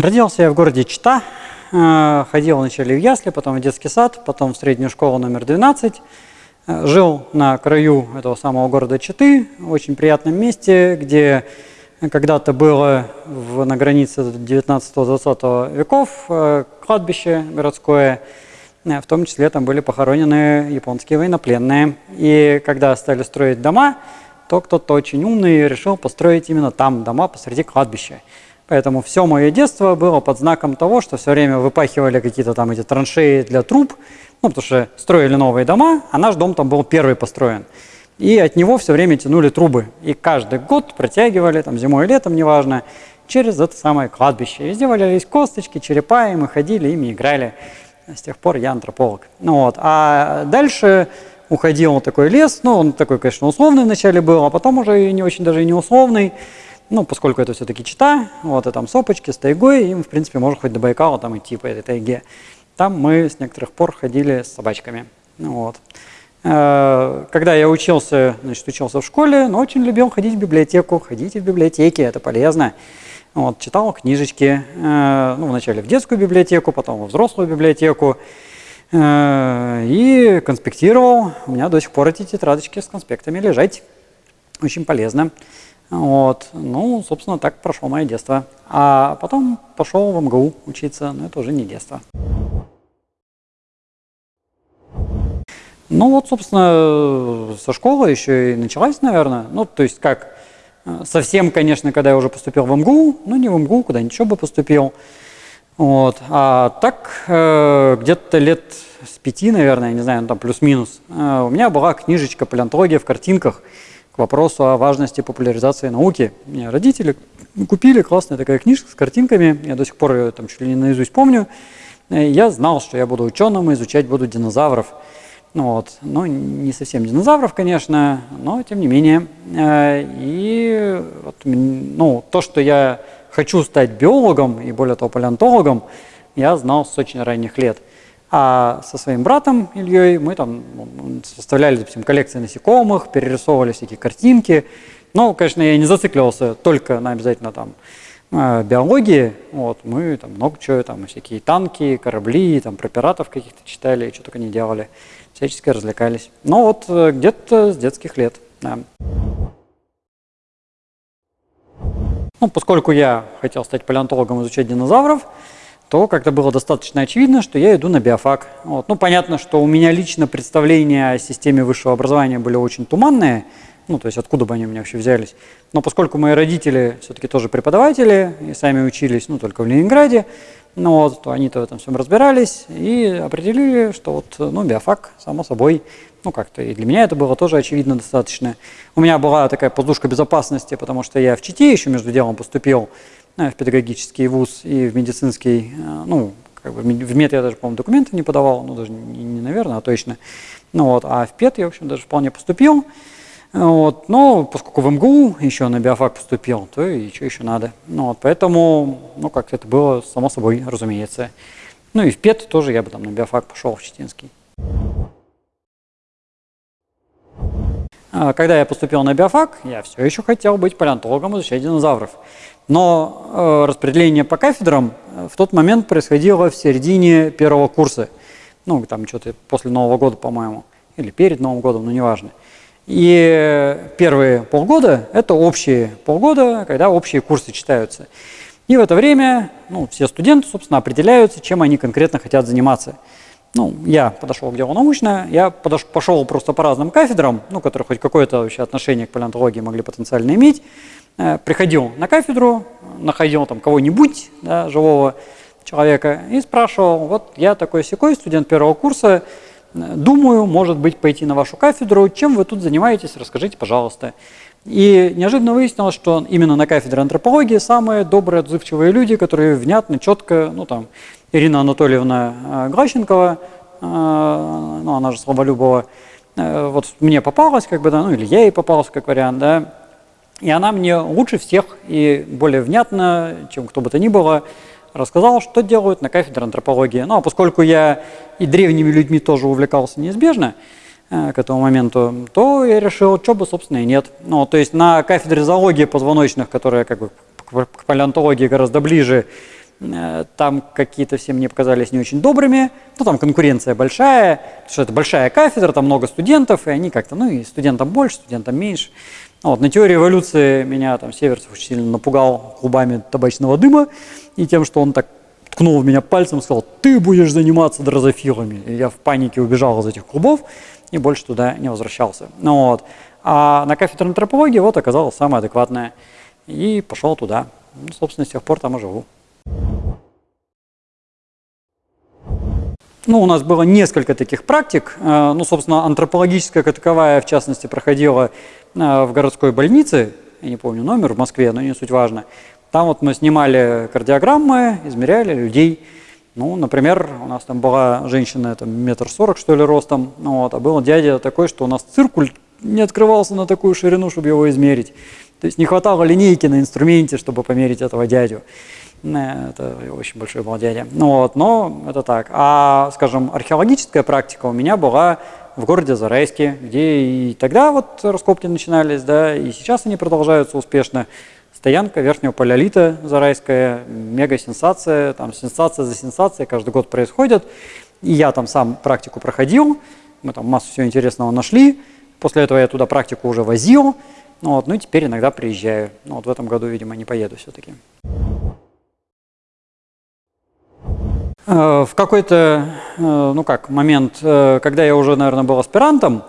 Родился я в городе Чита, э, ходил вначале в ясли, потом в детский сад, потом в среднюю школу номер 12. Э, жил на краю этого самого города Читы, в очень приятном месте, где когда-то было в, на границе 19-20 веков э, кладбище городское, в том числе там были похоронены японские военнопленные. И когда стали строить дома, то кто-то очень умный решил построить именно там дома посреди кладбища. Поэтому все мое детство было под знаком того, что все время выпахивали какие-то там эти траншеи для труб, ну, потому что строили новые дома, а наш дом там был первый построен. И от него все время тянули трубы. И каждый год протягивали, там зимой и летом, неважно, через это самое кладбище. Везде валялись косточки, черепа, и мы ходили, ими играли. С тех пор я антрополог. Ну, вот. А дальше уходил такой лес, ну, он такой, конечно, условный вначале был, а потом уже не очень даже и не условный. Ну, поскольку это все-таки Чита, вот, и там сопочки с тайгой, им, в принципе, можно хоть до Байкала там идти по этой тайге. Там мы с некоторых пор ходили с собачками. Вот. Э, когда я учился, значит, учился в школе, но очень любил ходить в библиотеку. Ходите в библиотеки, это полезно. Вот, читал книжечки, э, ну, вначале в детскую библиотеку, потом во взрослую библиотеку. Э, и конспектировал. У меня до сих пор эти тетрадочки с конспектами лежать. Очень полезно. Вот. Ну, собственно, так прошло мое детство. А потом пошел в МГУ учиться, но это уже не детство. Ну вот, собственно, со школы еще и началась, наверное. Ну, то есть как, совсем, конечно, когда я уже поступил в МГУ, ну не в МГУ, куда-нибудь еще бы поступил. Вот. А так, э, где-то лет с пяти, наверное, я не знаю, ну, там плюс-минус, э, у меня была книжечка «Палеонтология в картинках», вопросу о важности популяризации науки. Мне родители купили, классная такая книжка с картинками, я до сих пор ее там чуть ли не наизусть помню. Я знал, что я буду ученым и изучать буду динозавров. Ну, вот. Ну, не совсем динозавров, конечно, но тем не менее. Э, и вот, ну, то, что я хочу стать биологом и более того палеонтологом, я знал с очень ранних лет. А со своим братом Ильей мы там ну, составляли, допустим, коллекции насекомых, перерисовывали всякие картинки. Но, конечно, я не зацикливался только на обязательно там э, биологии. Вот, мы там много чего, там всякие танки, корабли, там про пиратов каких-то читали, что только не делали. Всячески развлекались. Но вот э, где-то с детских лет, да. Ну, поскольку я хотел стать палеонтологом, изучать динозавров, то как-то было достаточно очевидно, что я иду на биофак. Вот. Ну, понятно, что у меня лично представления о системе высшего образования были очень туманные, ну, то есть откуда бы они у меня вообще взялись. Но поскольку мои родители все-таки тоже преподаватели и сами учились, ну, только в Ленинграде, ну, вот, то они-то в этом всем разбирались и определили, что вот, ну, биофак, само собой, ну, как-то и для меня это было тоже очевидно достаточно. У меня была такая подушка безопасности, потому что я в ЧИТе еще между делом поступил, в педагогический вуз и в медицинский, э, ну, как бы в мед я даже, по-моему, документы не подавал, ну, даже не, не наверное, а точно. Ну, вот, а в ПЕД я, в общем, даже вполне поступил. Вот, но поскольку в МГУ еще на биофак поступил, то и что еще надо. Ну, вот, поэтому, ну, как это было само собой, разумеется. Ну и в ПЕД тоже я бы там на биофак пошел в Читинский. Когда я поступил на биофак, я все еще хотел быть палеонтологом, изучать динозавров. Но э, распределение по кафедрам э, в тот момент происходило в середине первого курса. Ну, там что-то после Нового года, по-моему, или перед Новым годом, ну, неважно. И первые полгода – это общие полгода, когда общие курсы читаются. И в это время ну, все студенты, собственно, определяются, чем они конкретно хотят заниматься. Ну, я подошел к делу научно, я подош, пошел просто по разным кафедрам, ну, которые хоть какое-то вообще отношение к палеонтологии могли потенциально иметь. Э, приходил на кафедру, находил там кого-нибудь, да, живого человека, и спрашивал, вот я такой секой студент первого курса, думаю, может быть, пойти на вашу кафедру, чем вы тут занимаетесь, расскажите, пожалуйста. И неожиданно выяснилось, что именно на кафедре антропологии самые добрые, отзывчивые люди, которые внятно, четко, ну там, Ирина Анатольевна э, Глащенкова, э, ну она же Слаболюбова, вот мне попалась, как бы, да, ну или я ей попался, как вариант, да, и она мне лучше всех и более внятно, чем кто бы то ни было, рассказала, что делают на кафедре антропологии. Ну, а поскольку я и древними людьми тоже увлекался неизбежно э, к этому моменту, то я решил, что бы, собственно, и нет. Ну, то есть на кафедре зоологии позвоночных, которая как бы к палеонтологии гораздо ближе, Э, там какие-то все мне показались не очень добрыми. Ну, там конкуренция большая, потому что это большая кафедра, там много студентов, и они как-то, ну, и студентам больше, студентам меньше. Вот, на теории эволюции меня там Северцев очень сильно напугал клубами табачного дыма и тем, что он так ткнул в меня пальцем и сказал, ты будешь заниматься дрозофилами. И я в панике убежал из этих клубов и больше туда не возвращался. Ну, вот. А на кафедре антропологии вот оказалось самое адекватное. И пошел туда. Ну, собственно, с тех пор там и живу. Ну, у нас было несколько таких практик. Э, ну, собственно, антропологическая как таковая, в частности, проходила э, в городской больнице. Я не помню номер, в Москве, но не суть важно. Там вот мы снимали кардиограммы, измеряли людей. Ну, например, у нас там была женщина, там, метр сорок, что ли, ростом, ну, вот, а был дядя такой, что у нас циркуль не открывался на такую ширину, чтобы его измерить. То есть не хватало линейки на инструменте, чтобы померить этого дядю. Э, это очень был дядя. Ну, вот, но это так. А, скажем, археологическая практика у меня была в городе Зарайске, где и тогда вот раскопки начинались, да, и сейчас они продолжаются успешно. Стоянка верхнего палеолита Зарайская, мега-сенсация, там сенсация за сенсацией каждый год происходит. И я там сам практику проходил, мы там массу всего интересного нашли. После этого я туда практику уже возил, ну, вот, ну и теперь иногда приезжаю. Ну, вот в этом году, видимо, не поеду все-таки. Э, в какой-то, э, ну как, момент, э, когда я уже, наверное, был аспирантом,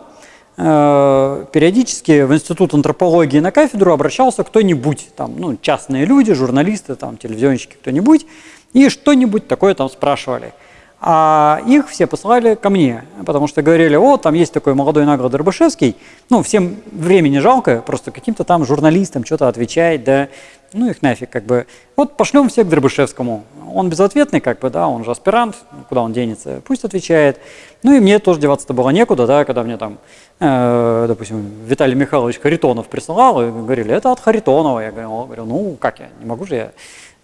периодически в Институт антропологии на кафедру обращался кто-нибудь, там, ну, частные люди, журналисты, там, телевизионщики, кто-нибудь, и что-нибудь такое там спрашивали. А их все посылали ко мне, потому что говорили, о, там есть такой молодой Наград Дробышевский, ну, всем времени жалко, просто каким-то там журналистам что-то отвечать, да, ну их нафиг, как бы. Вот пошлем всех к Дробышевскому, он безответный, как бы, да, он же аспирант, куда он денется, пусть отвечает. Ну и мне тоже деваться-то было некуда, да, когда мне там, э, допустим, Виталий Михайлович Харитонов присылал, и говорили, это от Харитонова. Я говорю, ну как я, не могу же я,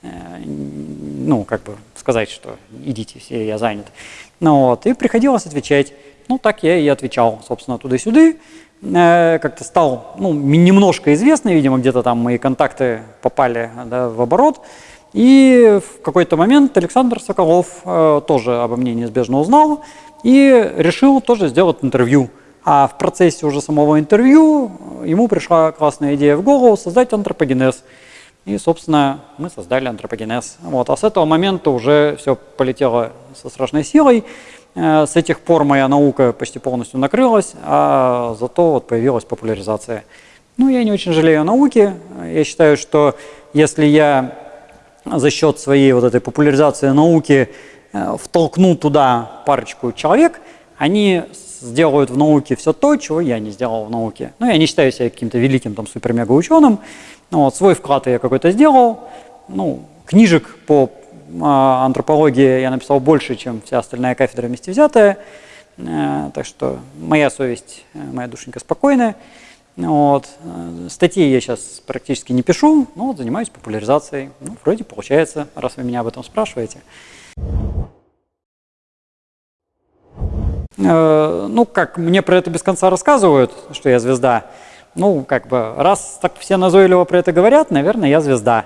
э, ну, как бы сказать, что идите все, я занят. Ну вот, и приходилось отвечать. Ну, так я и отвечал, собственно, туда-сюда. Э, как-то стал, ну, немножко известный, видимо, где-то там мои контакты попали да, в оборот. И в какой-то момент Александр Соколов э, тоже обо мне неизбежно узнал и решил тоже сделать интервью. А в процессе уже самого интервью ему пришла классная идея в голову создать антропогенез. И, собственно, мы создали антропогенез. Вот. А с этого момента уже все полетело со страшной силой. Э, с этих пор моя наука почти полностью накрылась, а зато вот появилась популяризация. Ну, я не очень жалею о науке. Я считаю, что если я за счет своей вот этой популяризации науки э, втолкну туда парочку человек, они сделают в науке все то, чего я не сделал в науке. Ну, я не считаю себя каким-то великим там супер-мега ученым. Ну, вот, свой вклад я какой-то сделал. Ну, книжек по антропологии я написал больше, чем вся остальная кафедра вместе взятая. Э, так что моя совесть, э, моя душенька спокойная. Вот. Э, статьи я сейчас практически не пишу, но вот занимаюсь популяризацией. Ну, вроде получается, раз вы меня об этом спрашиваете. Ну, как мне про это без конца рассказывают, что я звезда. Ну, как бы, раз так все назойливо про это говорят, наверное, я звезда.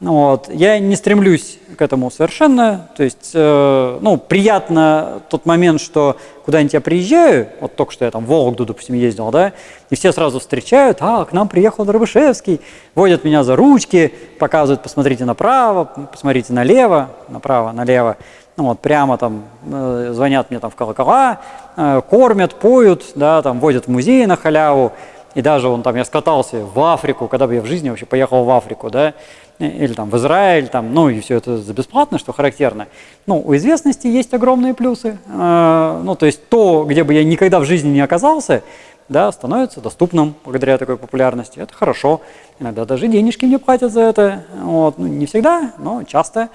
Вот. Я не стремлюсь к этому совершенно. То есть, э, ну, приятно тот момент, что куда-нибудь я приезжаю, вот только что я там в Вологду, допустим, ездил, да, и все сразу встречают, а, к нам приехал Дробышевский, водят меня за ручки, показывают, посмотрите направо, посмотрите налево, направо, налево. Ну вот, прямо там э, звонят мне там в колокола, э, кормят, поют, да, там водят в музей на халяву. И даже он там, я скатался в Африку, когда бы я в жизни вообще поехал в Африку, да, или там в Израиль, там, ну и все это за бесплатно, что характерно. Ну, у известности есть огромные плюсы. Э, ну, то есть то, где бы я никогда в жизни не оказался, да, становится доступным благодаря такой популярности. Это хорошо. Иногда даже денежки мне платят за это. Вот. Ну, не всегда, но часто.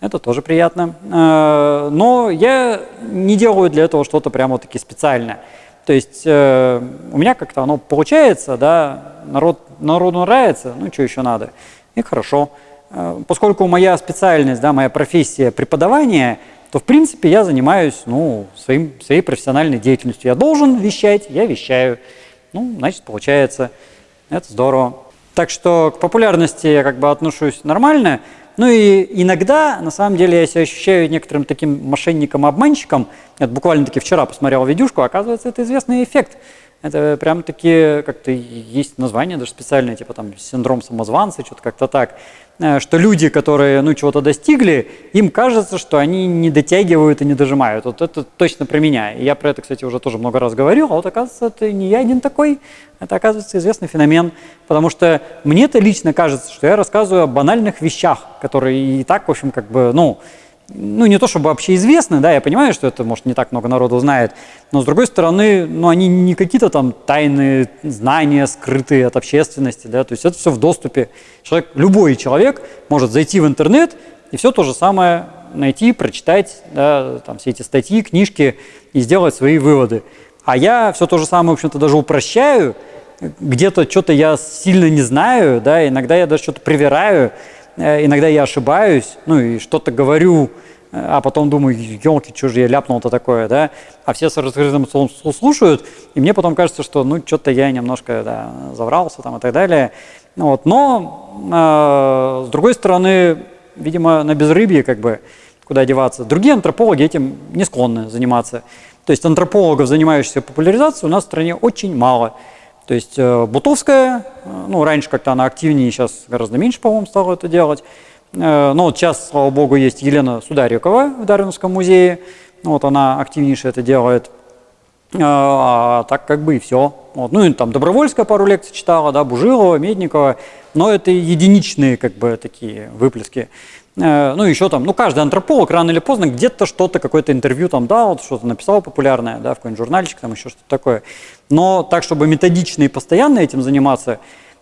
Это тоже приятно. Э, но я не делаю для этого что-то прямо таки специальное. То есть э, у меня как-то оно получается, да, народ, народу нравится, ну что еще надо и хорошо. Э, поскольку моя специальность, да, моя профессия преподавание, то в принципе я занимаюсь ну, своим, своей профессиональной деятельностью. Я должен вещать, я вещаю. Ну, значит, получается, это здорово. Так что к популярности я как бы отношусь нормально. Ну и иногда, на самом деле, я себя ощущаю некоторым таким мошенником-обманщиком. Я буквально таки вчера посмотрел видюшку, оказывается, это известный эффект. Это прям таки как-то есть название даже специальное, типа там синдром самозванца, что-то как-то так. Э, что люди, которые ну, чего-то достигли, им кажется, что они не дотягивают и не дожимают. Вот это точно про меня. И я про это, кстати, уже тоже много раз говорил, а вот оказывается, это не я один такой, это оказывается известный феномен. Потому что мне-то лично кажется, что я рассказываю о банальных вещах, которые и так, в общем, как бы, ну, ну, не то чтобы вообще известны, да, я понимаю, что это, может, не так много народу знает, но, с другой стороны, ну, они не какие-то там тайные знания, скрытые от общественности, да, то есть это все в доступе. Человек, любой человек может зайти в интернет и все то же самое найти, прочитать, да, там, все эти статьи, книжки и сделать свои выводы. А я все то же самое, в общем-то, даже упрощаю, где-то что-то я сильно не знаю, да, иногда я даже что-то привираю, иногда я ошибаюсь, ну и что-то говорю, э, а потом думаю, елки, что же я ляпнул-то такое, да, а все с раскрытым слушают, и мне потом кажется, что ну что-то я немножко да, заврался там и так далее, вот. но э, с другой стороны, видимо, на безрыбье как бы куда деваться. Другие антропологи этим не склонны заниматься. То есть антропологов, занимающихся популяризацией, у нас в стране очень мало. То есть э, Бутовская, э, ну, раньше как-то она активнее, сейчас гораздо меньше, по-моему, стала это делать. Э, но вот сейчас, слава богу, есть Елена Сударикова в Дарвинском музее. Вот она активнейше это делает. А так как бы и все. Вот. Ну и там Добровольская пару лекций читала, да, Бужилова, Медникова. Но это единичные как бы такие выплески. Э, ну, еще там, ну, каждый антрополог рано или поздно где-то что-то, какое-то интервью там дал, что-то написал популярное, да, в какой-нибудь журнальчик, там еще что-то такое. Но так, чтобы методично и постоянно этим заниматься,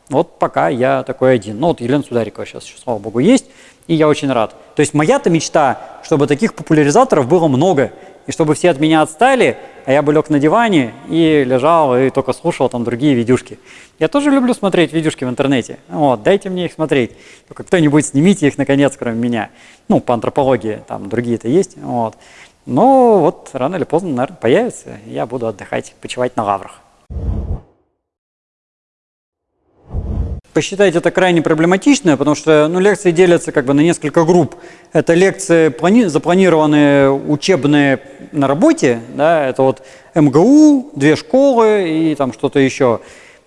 вот пока я такой один. Ну, вот Елена Сударикова сейчас еще, слава богу, есть, и я очень рад. То есть моя-то мечта, чтобы таких популяризаторов было много, и чтобы все от меня отстали, а я бы лег на диване и лежал и только слушал там другие видюшки. Я тоже люблю смотреть видюшки в интернете. Вот, дайте мне их смотреть. Только кто-нибудь снимите их наконец, кроме меня. Ну, по антропологии, там другие-то есть. Вот. Но вот рано или поздно, наверное, появится, и я буду отдыхать, почивать на лаврах. Посчитать это крайне проблематично, потому что ну, лекции делятся как бы на несколько групп. Это лекции, запланированные учебные на работе, да, это вот МГУ, две школы и там что-то еще.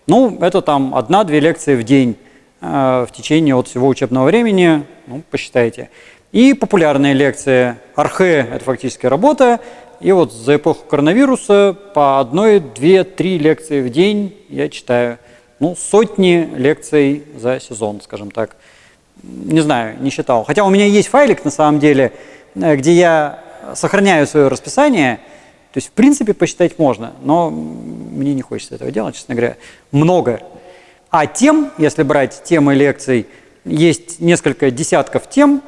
Ну, это там одна-две лекции в день э, в течение вот всего учебного времени, ну, посчитайте. И популярные лекции. Архе – это фактически работа. И вот за эпоху коронавируса по одной, две, три лекции в день я читаю ну, сотни лекций за сезон, скажем так. Не знаю, не считал. Хотя у меня есть файлик, на самом деле, э, где я сохраняю свое расписание. То есть, в принципе, посчитать можно, но мне не хочется этого делать, честно говоря. Много. А тем, если брать темы лекций, есть несколько десятков тем,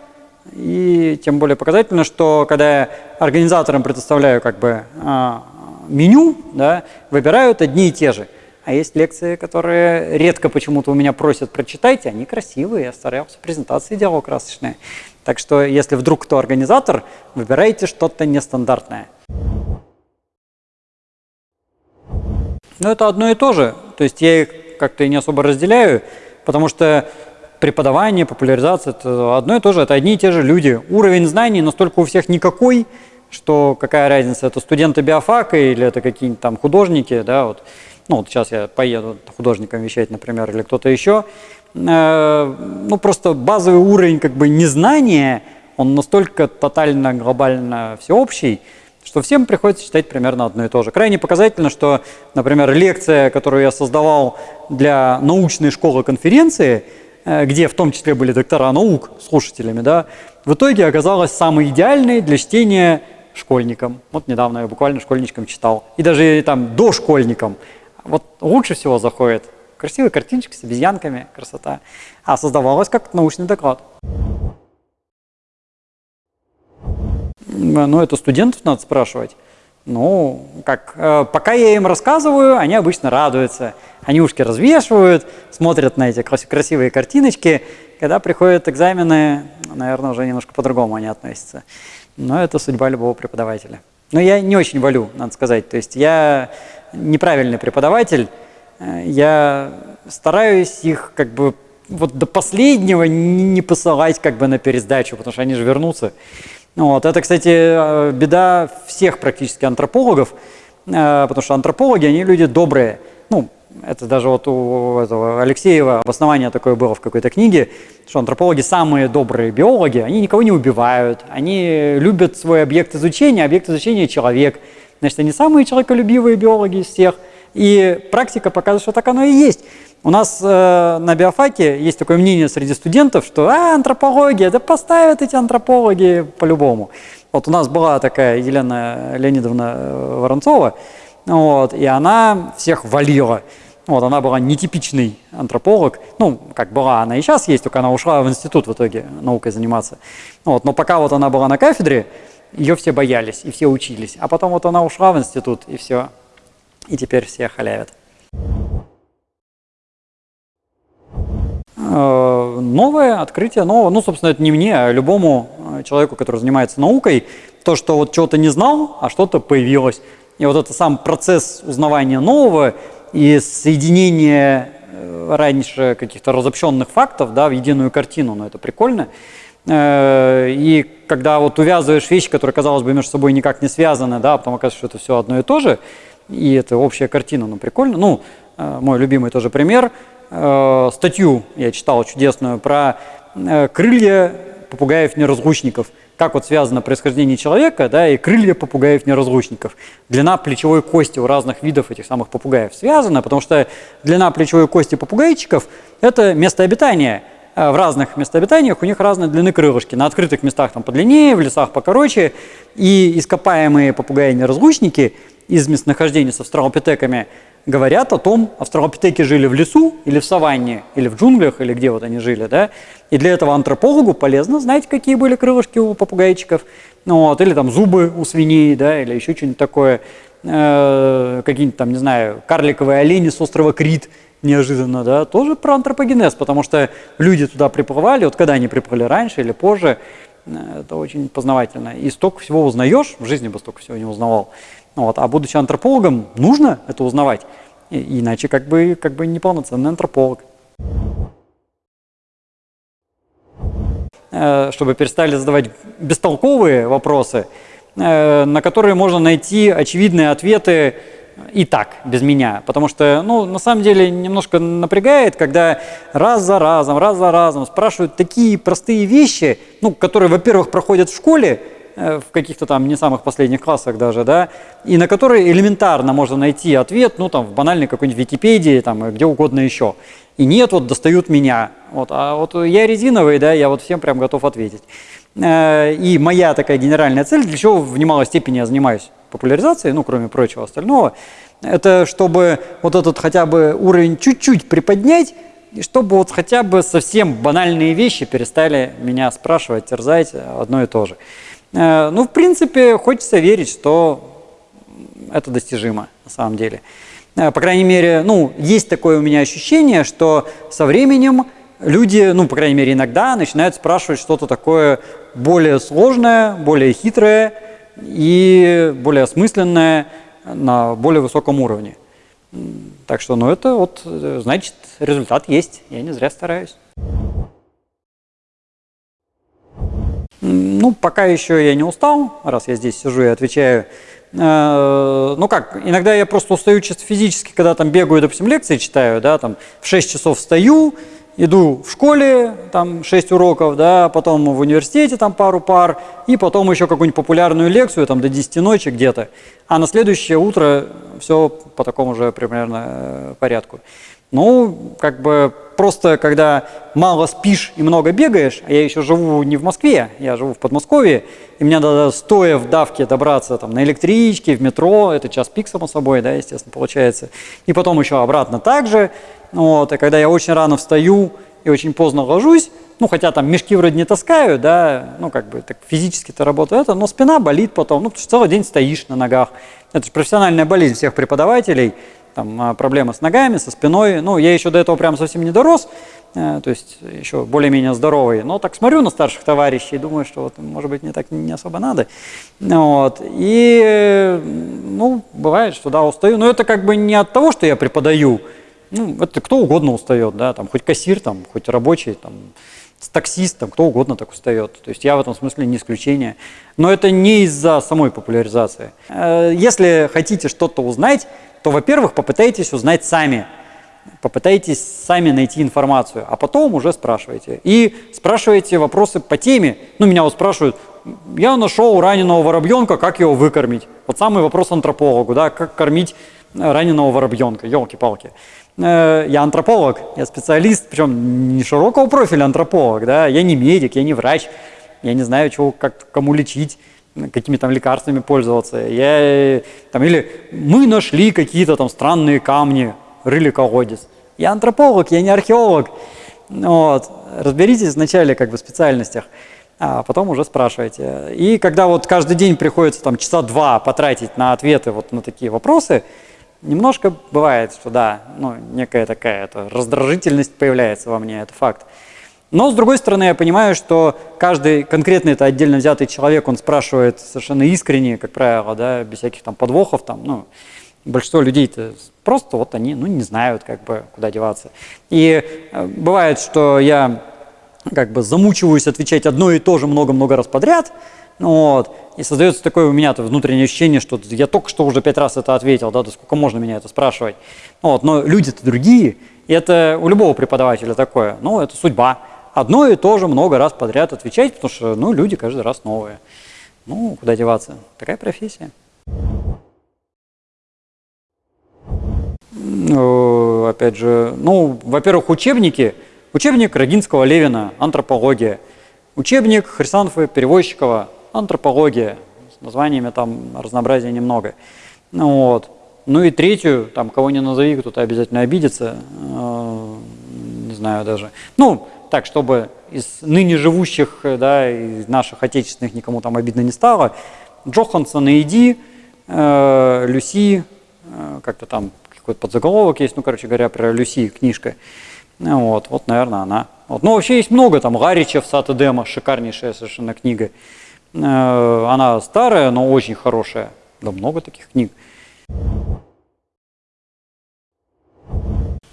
и тем более показательно, что когда я организаторам предоставляю как бы а, меню, да, выбирают одни и те же – а есть лекции, которые редко почему-то у меня просят прочитать, они красивые, я старался, презентации делал красочные. Так что, если вдруг кто организатор, выбирайте что-то нестандартное. Но это одно и то же. То есть я их как-то не особо разделяю, потому что преподавание, популяризация – это одно и то же, это одни и те же люди. Уровень знаний настолько у всех никакой, что какая разница, это студенты биофака или это какие-нибудь там художники, да, вот ну вот сейчас я поеду художником вещать, например, или кто-то еще, э, ну просто базовый уровень как бы незнания, он настолько тотально, глобально всеобщий, что всем приходится читать примерно одно и то же. Крайне показательно, что, например, лекция, которую я создавал для научной школы конференции, э, где в том числе были доктора наук слушателями, да, в итоге оказалась самой идеальной для чтения школьникам. Вот недавно я буквально школьничкам читал. И даже там дошкольникам. Вот лучше всего заходит красивые картиночки с обезьянками, красота. А создавалось как научный доклад. Ну, это студентов надо спрашивать. Ну, как, э, пока я им рассказываю, они обычно радуются. Они ушки развешивают, смотрят на эти красивые картиночки. Когда приходят экзамены, наверное, уже немножко по-другому они относятся. Но это судьба любого преподавателя. Но я не очень валю, надо сказать. То есть я неправильный преподаватель, э, я стараюсь их как бы вот до последнего не посылать как бы на пересдачу, потому что они же вернутся. Вот. Это, кстати, э, беда всех практически антропологов, э, потому что антропологи, они люди добрые. Ну, это даже вот у этого Алексеева обоснование такое было в какой-то книге, что антропологи самые добрые биологи, они никого не убивают, они любят свой объект изучения, объект изучения человек. Значит, они самые человеколюбивые биологи из всех. И практика показывает, что так оно и есть. У нас э, на биофаке есть такое мнение среди студентов, что а, антропология, да поставят эти антропологи по-любому. Вот у нас была такая Елена Леонидовна э, Воронцова, вот, и она всех валила. Вот, она была нетипичный антрополог, ну, как была, она и сейчас есть, только она ушла в институт в итоге наукой заниматься. Вот, но пока вот она была на кафедре, ее все боялись и все учились. А потом вот она ушла в институт, и все, и теперь все халявят. Э, новое открытие, нового, ну, собственно, это не мне, а любому э, человеку, который занимается наукой, то, что вот чего-то не знал, а что-то появилось. И вот это сам процесс узнавания нового и соединения э, раньше каких-то разобщенных фактов да, в единую картину, ну, это прикольно. И когда вот увязываешь вещи, которые, казалось бы, между собой никак не связаны, да, а потом оказывается, что это все одно и то же, и это общая картина, ну, прикольно. Ну, мой любимый тоже пример – э, статью я читал чудесную про э, крылья попугаев-неразлучников. Как вот связано происхождение человека да, и крылья попугаев-неразлучников. Длина плечевой кости у разных видов этих самых попугаев связана, потому что длина плечевой кости попугайчиков – это место обитания. Э, в разных местообитаниях у них разные длины крылышки. На открытых местах там подлиннее, в лесах покороче. И ископаемые попугаи-неразлучники из местонахождения с австралопитеками – говорят о том, австралопитеки жили в лесу или в саванне, или в джунглях, или где вот они жили, да, и для этого антропологу полезно знать, какие были крылышки у попугайчиков, ну, вот, или там зубы у свиней, да, или еще что-нибудь такое, э, какие-нибудь там, не знаю, карликовые олени с острова Крит, неожиданно, да, тоже про антропогенез, потому что люди туда приплывали, вот когда они приплыли раньше или позже, э, это очень познавательно. И столько всего узнаешь, в жизни бы столько всего не узнавал. Вот. А будучи антропологом, нужно это узнавать, иначе как бы, как бы неполноценный антрополог. Э, чтобы перестали задавать бестолковые вопросы, э, на которые можно найти очевидные ответы и так, без меня. Потому что, ну, на самом деле, немножко напрягает, когда раз за разом, раз за разом спрашивают такие простые вещи, ну, которые, во-первых, проходят в школе, в каких-то там не самых последних классах даже, да, и на которые элементарно можно найти ответ, ну, там, в банальной какой-нибудь Википедии, там, где угодно еще. И нет, вот достают меня. Вот, а вот я резиновый, да, я вот всем прям готов ответить. Э, и моя такая генеральная цель, для чего в немалой степени я занимаюсь популяризацией, ну, кроме прочего остального, это чтобы вот этот хотя бы уровень чуть-чуть приподнять, и чтобы вот хотя бы совсем банальные вещи перестали меня спрашивать, терзать одно и то же. Э, ну, в принципе, хочется верить, что это достижимо на самом деле. Э, по крайней мере, ну, есть такое у меня ощущение, что со временем люди, ну, по крайней мере, иногда начинают спрашивать что-то такое более сложное, более хитрое и более осмысленное на более высоком уровне. Так что, ну, это вот, э, значит, результат есть. Я не зря стараюсь. Ну, пока еще я не устал, раз я здесь сижу и отвечаю. Э, ну как, иногда я просто устаю чисто физически, когда там бегаю, допустим, лекции читаю, да, там в 6 часов встаю, иду в школе, там 6 уроков, да, потом в университете там пару пар, и потом еще какую-нибудь популярную лекцию там до 10 ночи где-то. А на следующее утро все по такому же примерно э, порядку. Ну, как бы просто когда мало спишь и много бегаешь, а я еще живу не в Москве, я живу в Подмосковье, и мне надо стоя в давке добраться там, на электричке, в метро, это час пик, само собой, да, естественно, получается. И потом еще обратно также. Вот, и когда я очень рано встаю и очень поздно ложусь, ну, хотя там мешки вроде не таскаю, да, ну, как бы так физически-то работаю это, но спина болит потом, ну, потому что целый день стоишь на ногах. Это же профессиональная болезнь всех преподавателей, там а, проблемы с ногами, со спиной. Ну, я еще до этого прям совсем не дорос, э, то есть еще более-менее здоровый. Но так смотрю на старших товарищей думаю, что вот, может быть, мне так не особо надо. Вот. И, ну, бывает, что да, устаю. Но это как бы не от того, что я преподаю, Ну, это кто угодно устает, да, там, хоть кассир, там, хоть рабочий, там, таксист, там, кто угодно так устает. То есть я в этом смысле не исключение. Но это не из-за самой популяризации. Э, если хотите что-то узнать, то, во-первых, попытайтесь узнать сами. Попытайтесь сами найти информацию, а потом уже спрашивайте. И спрашивайте вопросы по теме. Ну, меня вот спрашивают, я нашел раненого воробьенка, как его выкормить? Вот самый вопрос антропологу, да, как кормить раненого воробьенка, елки-палки. Э, я антрополог, я специалист, причем не широкого профиля антрополог, да, я не медик, я не врач, я не знаю, чего, как, кому лечить, какими там лекарствами пользоваться. Я, там, или мы нашли какие-то там странные камни, рыли колодец. Я антрополог, я не археолог. Вот. Разберитесь вначале как бы в специальностях, а потом уже спрашивайте. И когда вот каждый день приходится там часа два потратить на ответы вот на такие вопросы, Немножко бывает, что да, ну, некая такая это, раздражительность появляется во мне, это факт. Но, с другой стороны, я понимаю, что каждый конкретный это отдельно взятый человек, он спрашивает совершенно искренне, как правило, да, без всяких там подвохов, там, ну, большинство людей-то просто вот они, ну, не знают, как бы, куда деваться. И э, бывает, что я как бы замучиваюсь отвечать одно и то же много-много раз подряд, вот. И создается такое у меня внутреннее ощущение, что я только что уже пять раз это ответил, да, да сколько можно меня это спрашивать. Вот. Но люди-то другие, и это у любого преподавателя такое, ну, это судьба. Одно и то же много раз подряд отвечать, потому что, ну, люди каждый раз новые. Ну, куда деваться? Такая профессия. Ну, опять же, ну, во-первых, учебники. Учебник Рогинского Левина «Антропология». Учебник Хрисанфы Перевозчикова антропология, с названиями там разнообразия немного. Ну, вот. ну и третью, там кого не назови, кто-то обязательно обидится, э, не знаю даже. Ну, так, чтобы из ныне живущих, да, из наших отечественных никому там обидно не стало, Джохансон и Иди, э, Люси, э, как-то там какой-то подзаголовок есть, ну, короче говоря, про Люси книжка. Вот, вот, наверное, она. Вот. Ну, вообще есть много, там, Гаричев, Сата Дема, шикарнейшая совершенно книга. Э, она старая, но очень хорошая. Да много таких книг.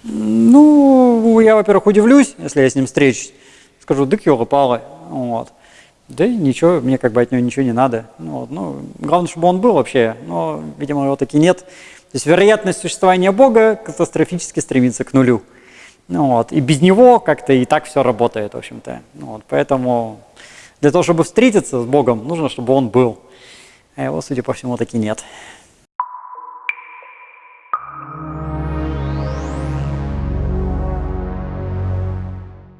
Ну, я, во-первых, удивлюсь, если я с ним встречусь. Скажу, дык его пала. Вот. Да и ничего, мне как бы от него ничего не надо. Ну, вот. ну, главное, чтобы он был вообще, но, видимо, его таки нет. То есть вероятность существования Бога катастрофически стремится к нулю. Ну, вот. И без него как-то и так все работает, в общем-то. Ну, вот. Поэтому для того, чтобы встретиться с Богом, нужно, чтобы Он был. А его, судя по всему, таки нет.